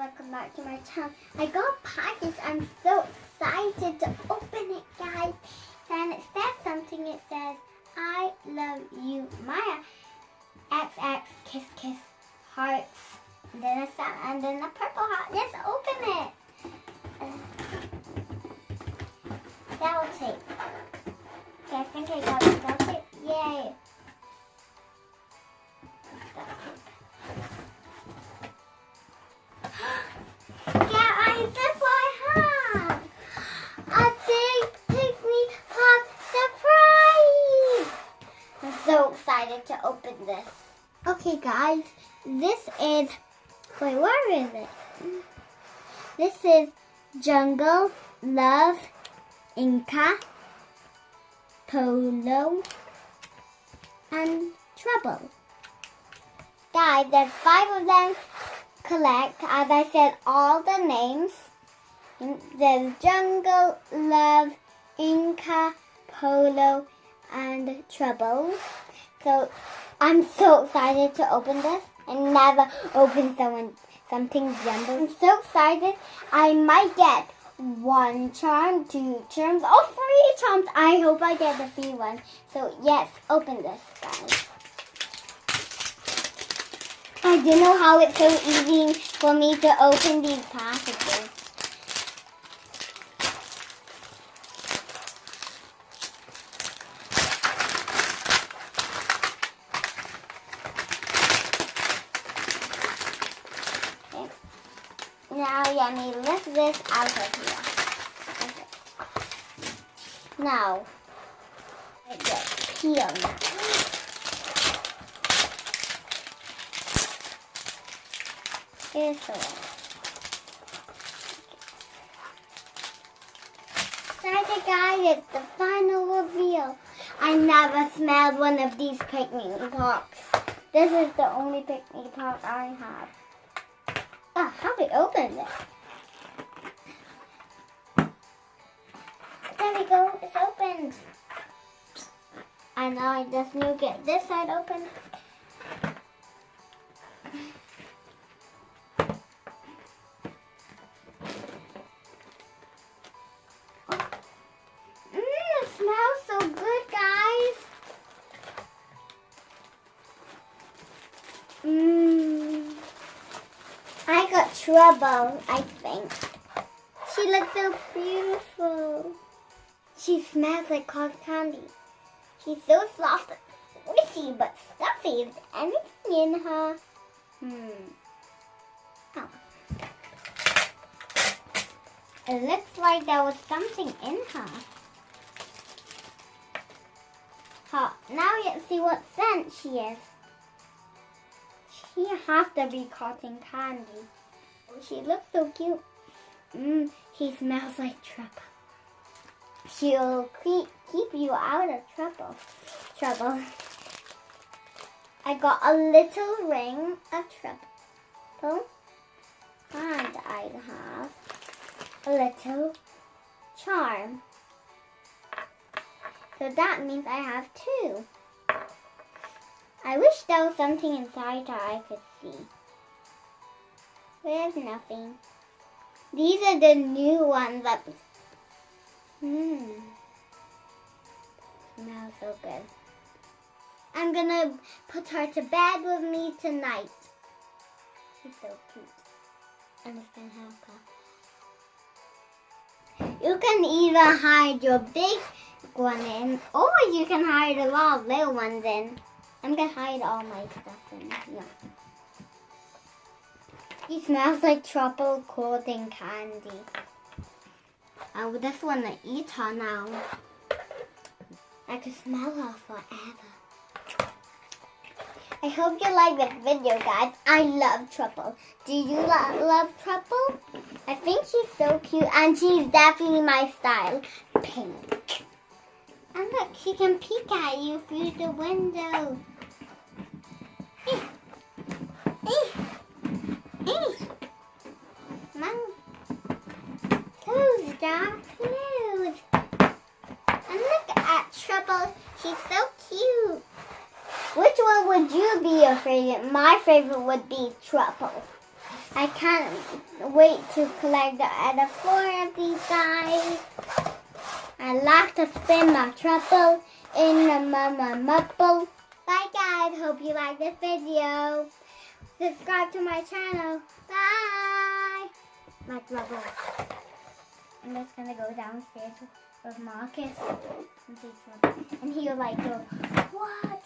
welcome back to my channel. I got a package. I'm so excited to open it, guys. And it says something. It says, I love you, Maya. XX, kiss, kiss, hearts. And then a and then a purple heart. Let's open it. Open this. Okay, guys, this is. Wait, where is it? This is Jungle Love Inca Polo and Trouble. Guys, there's five of them collect, as I said, all the names. There's Jungle, Love, Inca, Polo, and Trouble. So I'm so excited to open this. I never opened someone something jumbo. I'm so excited. I might get one charm, two charms, or three charms. I hope I get the free one. So yes, open this, guys. I didn't know how it's so easy for me to open these packages. Now, me lift this out of here. Okay. Now, I get peel. Here's the one. Excited guys, it's the final reveal. I never smelled one of these Pikmi Pops. This is the only Pikmi Pop I have. How do we open this? There we go, it's opened. And now I just need to get this side open. Trouble, I think. She looks so beautiful. She smells like cotton candy. She's so soft and squishy, but stuffy. Is anything in her? Hmm. Oh. It looks like there was something in her. Huh. Now let's see what scent she is. She has to be cotton candy. She looks so cute. Mmm, she smells like trouble. She'll keep, keep you out of trouble. Trouble. I got a little ring of trouble. And I have a little charm. So that means I have two. I wish there was something inside that I could see. There's nothing. These are the new ones that Hmm. Smells so good. I'm gonna put her to bed with me tonight. She's so cute. And it's gonna help her. You can either hide your big one in, or you can hide a lot of little ones in. I'm gonna hide all my stuff in here. He smells like tropical cotton candy. Oh, I would just want to eat her now. I could smell her forever. I hope you like this video, guys. I love Trouble. Do you lo love Trouble? I think she's so cute, and she's definitely my style. Pink. And look, she can peek at you through the window. And look at Trouble. She's so cute. Which one would you be your favorite? My favorite would be Trouble. I can't wait to collect the other four of these guys. I like to spin my trouble in the mama mupple. Bye guys, hope you like this video. Subscribe to my channel. Bye. My trouble. I'm just gonna go downstairs with Marcus and he'll like go, what?